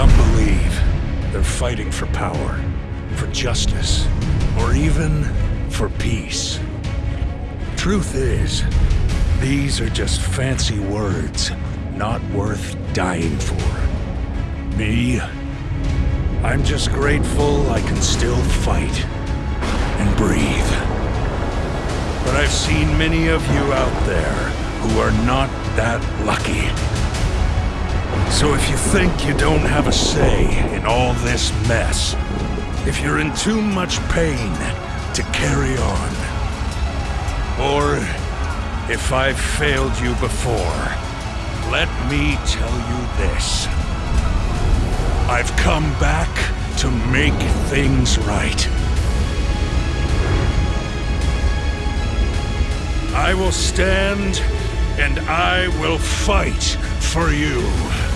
Some believe they're fighting for power, for justice, or even for peace. Truth is, these are just fancy words, not worth dying for. Me? I'm just grateful I can still fight and breathe. But I've seen many of you out there who are not that lucky. So if you think you don't have a say in all this mess, if you're in too much pain to carry on, or if I've failed you before, let me tell you this. I've come back to make things right. I will stand and I will fight for you.